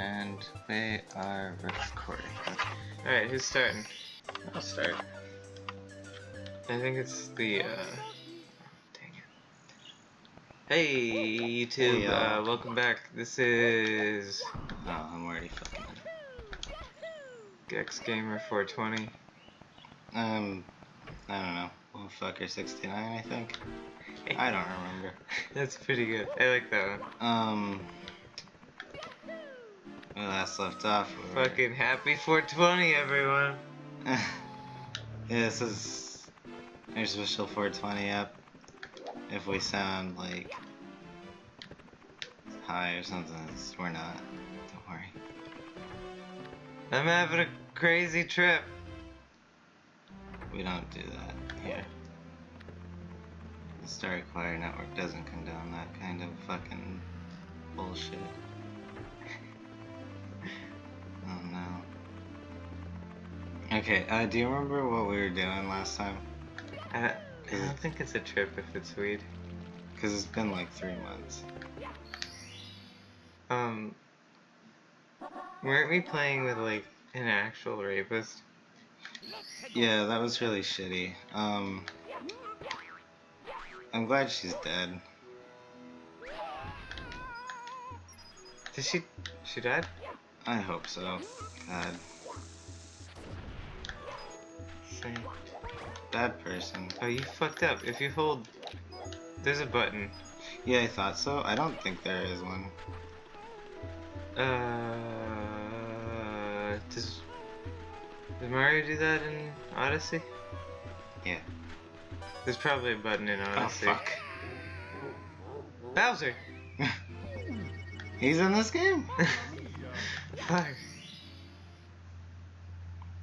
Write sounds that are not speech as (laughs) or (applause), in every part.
And we are recording. Alright, who's starting? I'll start. I think it's the, uh... Dang it. Hey, YouTube, Hey, uh, welcome back. This is... Oh, I'm already fucking. Gex Gamer 420. Um, I don't know. Fucker 69, I think. I don't remember. (laughs) That's pretty good. I like that one. Um, we last left off. Fucking happy 420, everyone. (laughs) yeah, this is our special 420 up. If we sound like high or something, it's, we're not. Don't worry. I'm having a crazy trip. We don't do that here. The Star Acquire Network doesn't condone that kind of fucking bullshit. Okay, uh, do you remember what we were doing last time? I, I don't think it's a trip if it's weed. Because it's been like three months. Um... Weren't we playing with, like, an actual rapist? Yeah, that was really shitty. Um, I'm glad she's dead. Did she... She died? I hope so. God, Same. bad person. Oh, you fucked up. If you hold... There's a button. Yeah, I thought so. I don't think there is one. Uh... Does... Does Mario do that in Odyssey? Yeah. There's probably a button in Odyssey. Oh Odyssey. fuck. Bowser! (laughs) He's in this game? (laughs) Fuck.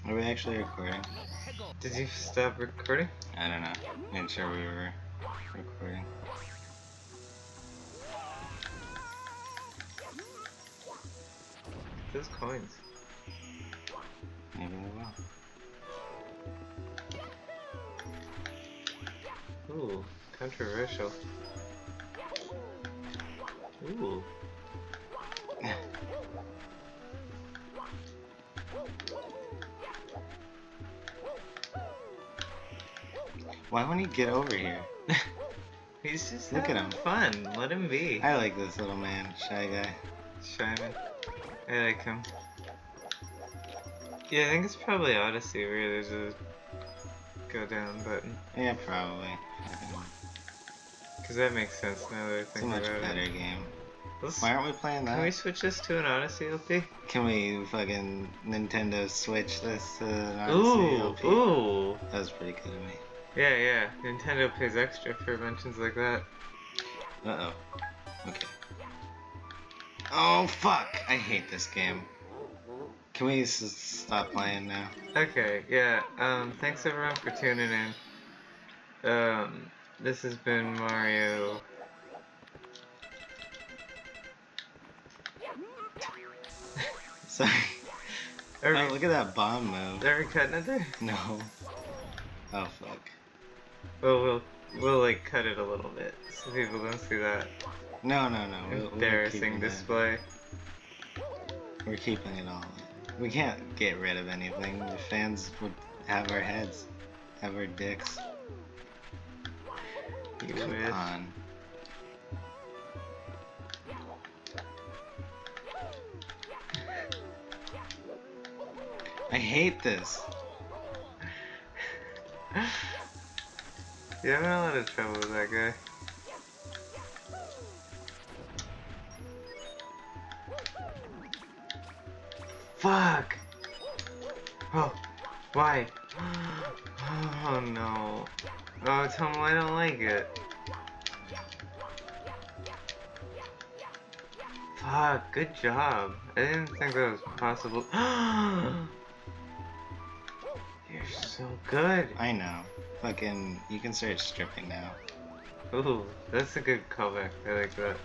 Are we actually recording? Did you stop recording? I don't know. Made sure we were recording. Those coins. Maybe we will. Ooh, controversial. Ooh. Why won't he get over here? (laughs) He's just Look at him. fun. Let him be. I like this little man, shy guy. Shyman. I like him. Yeah, I think it's probably Odyssey where there's a go down button. Yeah, probably. Cause that makes sense now that I It's a think much about better it. game. Let's, Why aren't we playing that? can we switch this to an Odyssey LP? Can we fucking Nintendo Switch this to an Ooh, Odyssey LP? ooh. That was pretty good of me. Yeah, yeah. Nintendo pays extra for mentions like that. Uh oh. Okay. Oh fuck! I hate this game. Can we stop playing now? Okay, yeah. Um, thanks everyone for tuning in. Um, this has been Mario. Sorry. Are Oh, we, look at that bomb move. are we cutting it there? No. Oh fuck. Well, we'll we'll like cut it a little bit so people don't see that No, no, no. embarrassing that. display. We're keeping it all. We can't get rid of anything. The fans would have our heads, have our dicks. You Come wish. on. I hate this. (laughs) Yeah, I'm in a lot of trouble with that guy. Fuck! Oh, why? (gasps) Oh no. Oh, tell me I don't like it. Fuck, good job. I didn't think that was possible. (gasps) You're so good. I know. Fucking, you can start stripping now. Ooh, that's a good callback. I like that.